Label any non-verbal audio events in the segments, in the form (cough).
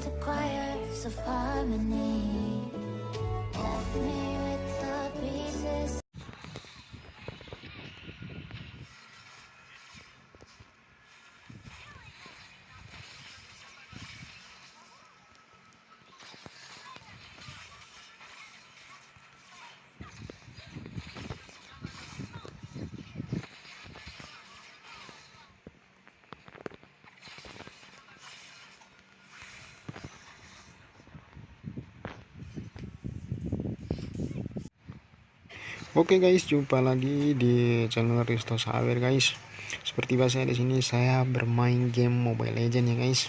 into choirs of harmony. Left me Oke guys, jumpa lagi di channel Risto Sawer guys. Seperti biasa di sini saya bermain game Mobile Legend ya guys.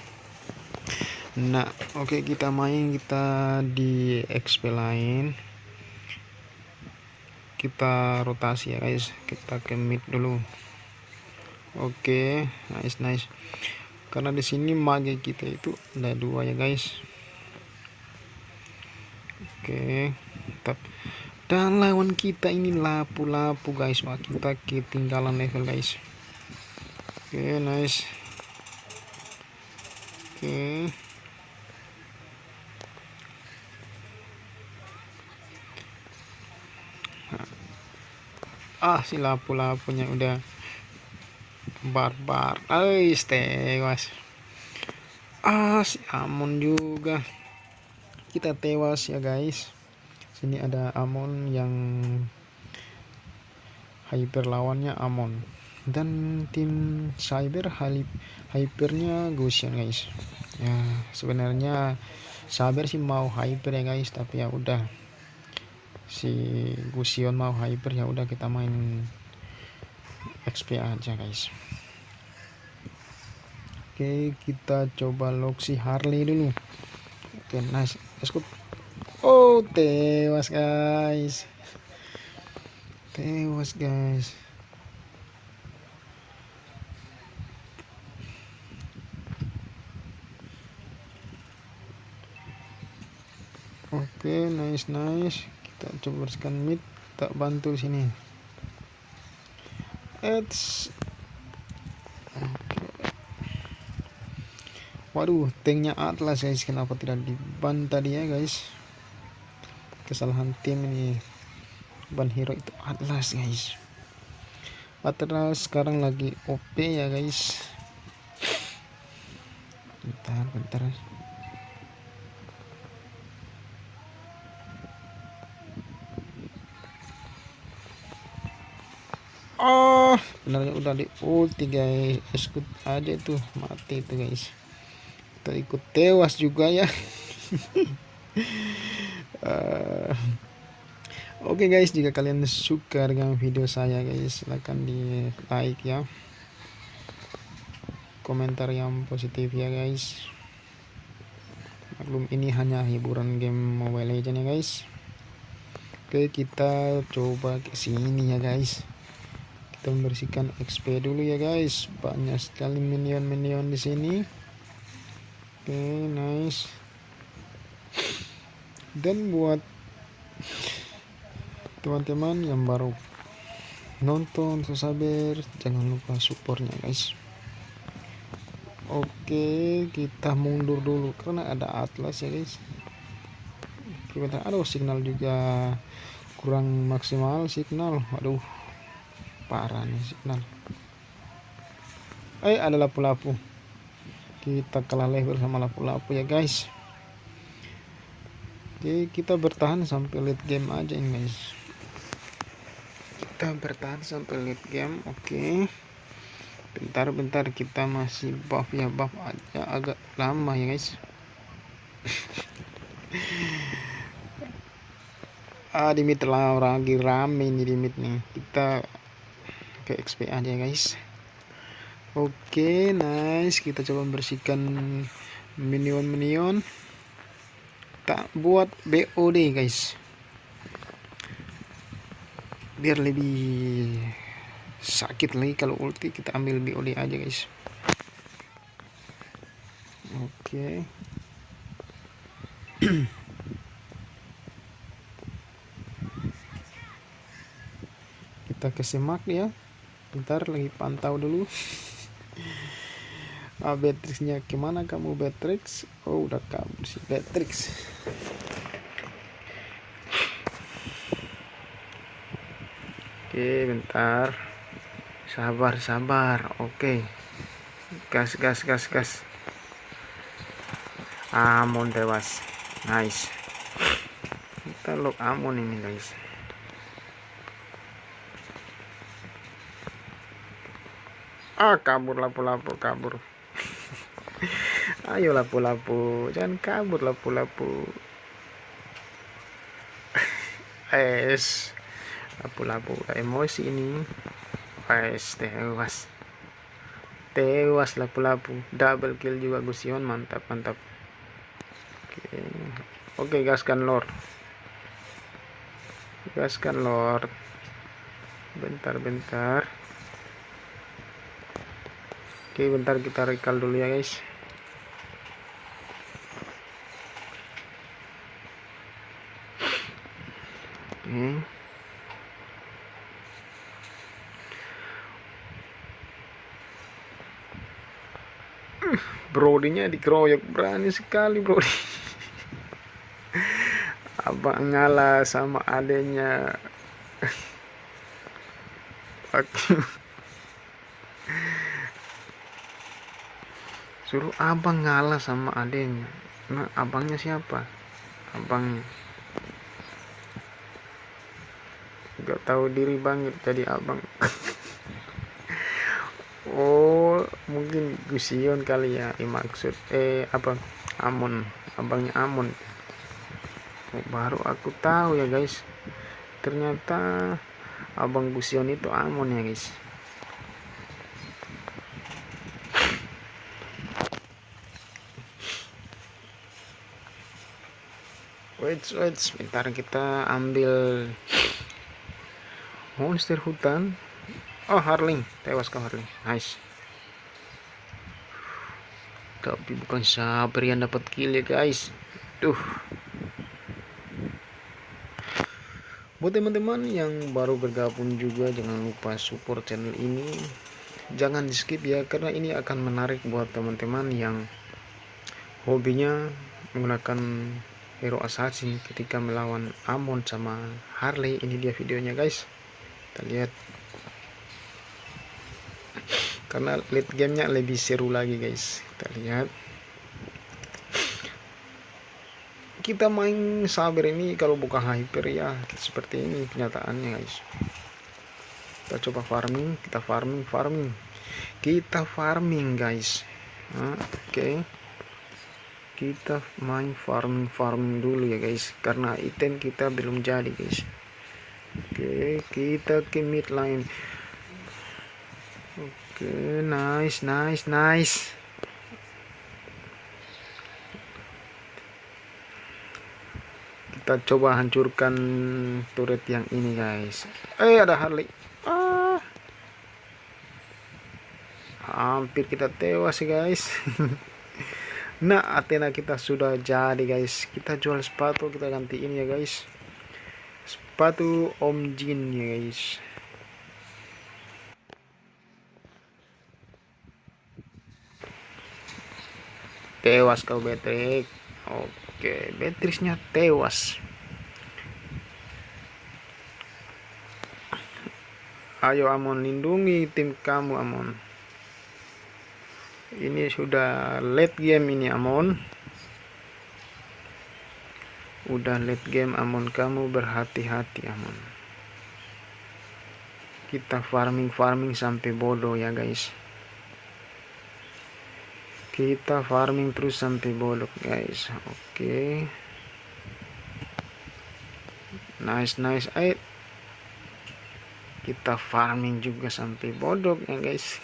Nah, oke kita main kita di XP lain. Kita rotasi ya guys. Kita ke mid dulu. Oke, nice nice. Karena di sini mage kita itu ada dua ya guys. Oke, tetap dan lawan kita ini lapu-lapu guys. Wah kita ketinggalan level guys. Oke okay, nice. Oke. Okay. ah si lapu-lapunya udah barbar. Ay tewas. Ah si Amon juga. Kita tewas ya guys sini ada Amon yang hyper lawannya Amon. Dan tim cyber hypernya Gusion guys. Ya sebenarnya sabar sih mau hyper ya guys. Tapi ya udah. Si Gusion mau hyper ya udah kita main XP aja guys. Oke kita coba loksi Harley dulu. Oke nice. Let's go Oh, tewas guys. Tewas guys. Oke, okay, nice nice. Kita coba bersihkan mid, tak bantu sini. It's Waduh, tanknya Atlas guys, kenapa tidak diban tadi ya guys? Kesalahan tim ini ban hero itu Atlas guys Atlas sekarang lagi OP ya guys bentar bentar Oh, benarnya udah di ulti guys. Ikut aja itu mati itu guys. Kita ikut tewas juga ya. (laughs) uh, Oke okay guys, jika kalian suka dengan video saya guys, silahkan di like ya. Komentar yang positif ya guys. Maklum ini hanya hiburan game Mobile Legends ya guys. Oke, kita coba ke sini ya guys. Kita membersihkan XP dulu ya guys. Banyak sekali minion-minion di sini. Oke, nice dan buat teman-teman yang baru nonton sabar jangan lupa supportnya guys. Oke kita mundur dulu karena ada atlas ya guys. Kita aduh signal juga kurang maksimal signal. Aduh parah nih signal. Eh ada lapu-lapu. Kita kalah level sama lapu-lapu ya guys Oke, kita bertahan sampai late game aja ini, guys. Kita bertahan sampai late game. Oke. Bentar-bentar kita masih buff ya, buff aja agak lama ya, guys. (laughs) ah, di mid lah lagi rame nih di mid nih. Kita ke XP aja, guys. Oke, nice. Kita coba bersihkan minion-minion kita buat BOD guys. Biar lebih sakit lagi kalau ulti kita ambil BOD aja guys. Oke. Okay. (clears throat) kita kesemak ya. Bentar lagi pantau dulu (laughs) ah Beatrixnya ke mana kamu Beatrix? Oh udah kabur si Beatrix. Oke bentar. Sabar sabar. Oke. Gas gas gas gas. Amon tewas nice. Kita lock Amon ini guys. Ah kabur lapu-lapu kabur ayo lapu-lapu jangan kabur lapu-lapu. (laughs) Es lapu-lapu emosi ini. Es tewas. Tewas lapu-lapu. Double kill juga Gusion mantap mantap. Oke oke gaskan lord. Gaskan lord. Bentar bentar. Oke bentar kita recall dulu ya guys Hmm. Brodinya dikeroyok berani sekali Brody. Abang ngalah sama adenya. Suruh abang ngalah sama adenya. Nah, abangnya siapa? Abangnya. gak tahu diri banget jadi abang oh mungkin Gusion kali ya eh, maksud eh apa? Amon abangnya Amon oh, baru aku tahu ya guys. Ternyata abang Gusion itu Amon ya guys. Wait wait sebentar kita ambil monster hutan. Oh Harling. Tewas kau Harling. Nice tapi bukan sabar yang dapat kill ya guys. Tuh buat teman-teman yang baru bergabung juga jangan lupa support channel ini. Jangan di skip ya karena ini akan menarik buat teman-teman yang hobinya menggunakan hero assassin ketika melawan Amon sama Harley. Ini dia videonya guys. Kita lihat karena late gamenya lebih seru lagi guys. Kita lihat. Kita main sabar ini kalau buka hyper ya. Seperti ini kenyataannya guys. Kita coba farming kita farming farming. Kita farming guys. Nah, oke. Okay. kita main farming farming dulu ya guys. Karena item kita belum jadi guys. Oke, kita ke mid line. Oke, nice, nice, nice. Kita coba hancurkan turret yang ini, guys. Eh, ada Harley. Ah. Hampir kita tewas, guys. (laughs) nah, Athena kita sudah jadi, guys. Kita jual sepatu, kita ganti ini ya, guys sepatu Om Jin ya guys tewas kau Beatrix oke Beatrixnya tewas. Ayo Amon lindungi tim kamu Amon. Ini sudah late game ini Amon. Udah late game Amon. Kamu berhati-hati Amon. Kita farming farming sampai bodoh ya guys kita farming terus sampai bodoh guys oke okay. nice nice ayo kita farming juga sampai bodoh ya guys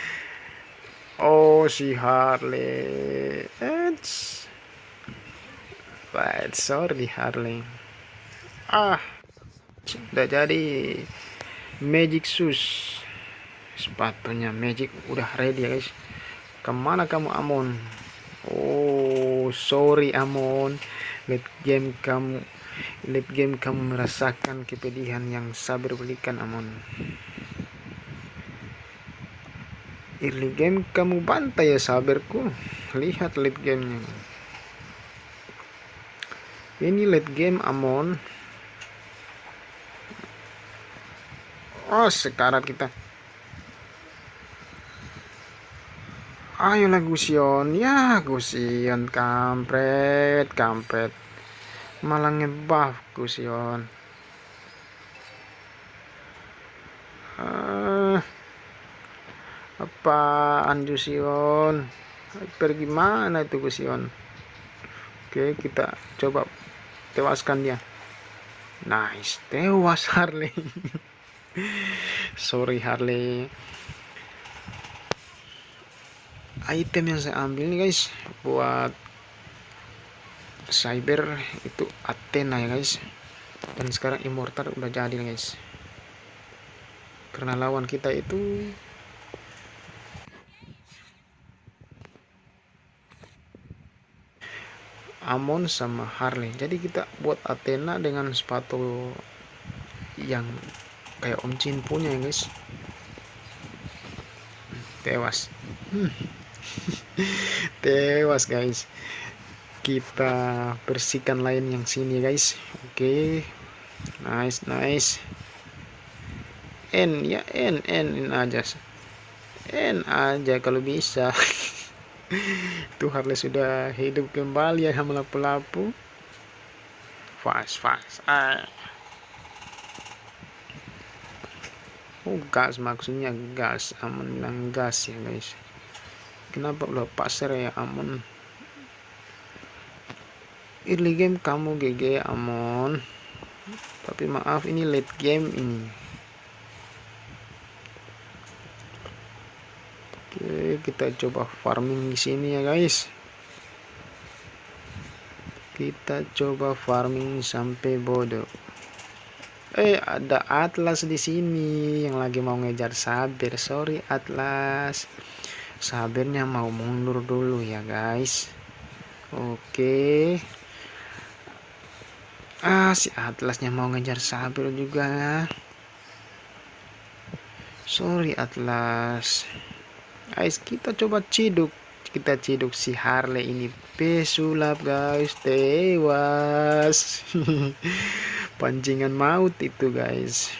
(laughs) oh si Harley it's Right, sorry Harley. Ah, sudah jadi Magic Shoes. Sepatunya Magic udah ready ya guys. Ke mana kamu Amon? Oh, sorry Amon. Late game kamu, late game kamu merasakan kepedihan yang sabar belikan Amon. early game kamu bantai ya sabarku lihat late gamenya ini late game Amon oh sekarat kita ayolah Gusion ya Gusion kampret kampret. Malah ngebuff Gusion uh, apaan Gusion pergi mana itu Gusion oke kita coba tewaskan dia. Nice tewas Harley. (laughs) Sorry Harley item yang saya ambil nih guys buat cyber itu Athena ya guys. Dan sekarang immortal udah jadi nih guys. Karena lawan kita itu Amon sama Harley. Jadi kita buat Athena dengan sepatu yang kayak Om Jin punya ya guys. Tewas. Hmm. (laughs) tewas guys. Kita bersihkan lain yang sini guys. Oke. Okay. nice nice. N ya N N, N aja. N aja kalau bisa. (laughs) Tuh Harley sudah hidup kembali ya melapu-lapu fast fast ah. oh gas maksudnya gas aman gas ya guys kenapa udah pasar ya Amon? Early game kamu GG Amon. Tapi maaf ini late game ini. Oke kita coba farming di sini ya guys. Kita coba farming sampai bodoh. Eh ada Atlas di sini yang lagi mau ngejar sabir sorry Atlas sabirnya mau mundur dulu ya guys. Oke. Ah si atlasnya mau ngejar sabir juga. Sorry atlas. Guys kita coba ciduk. Kita ciduk si Harley ini. Pesulap guys. Tewas. (laughs) Pancingan maut itu guys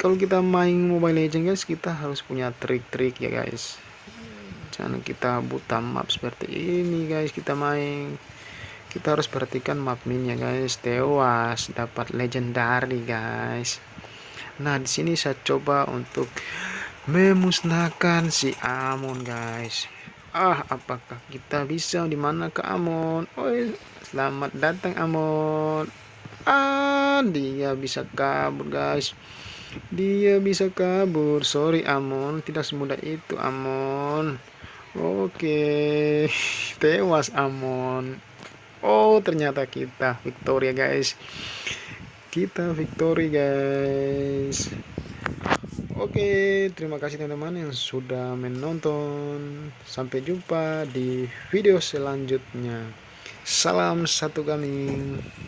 kalau kita main Mobile Legends guys kita harus punya trik-trik ya guys. Jangan kita buta map seperti ini guys kita main. Kita harus perhatikan map ya guys tewas dapat legendary guys. Nah di sini saya coba untuk memusnahkan si Amon guys. Ah apakah kita bisa di mana ke Amon? Oh selamat datang Amon. Ah dia bisa kabur guys dia bisa kabur. Sorry Amon, tidak semudah itu Amon. Oke, (laughs) tewas Amon. Oh, ternyata kita Victoria guys. Kita Victory guys. Oke, terima kasih teman-teman yang sudah menonton. Sampai jumpa di video selanjutnya. Salam satu kami.